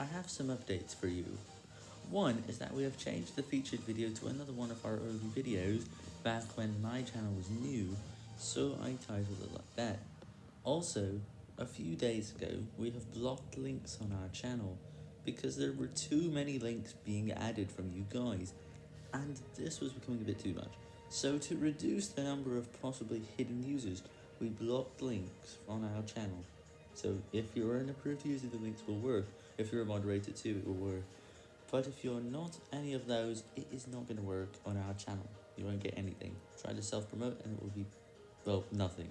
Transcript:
I have some updates for you. One is that we have changed the featured video to another one of our early videos back when my channel was new, so I titled it like that. Also, a few days ago, we have blocked links on our channel because there were too many links being added from you guys, and this was becoming a bit too much. So to reduce the number of possibly hidden users, we blocked links on our channel. So if you're an approved user, the links will work. If you're a moderator too, it will work. But if you're not any of those, it is not going to work on our channel. You won't get anything. Try to self-promote and it will be, well, nothing.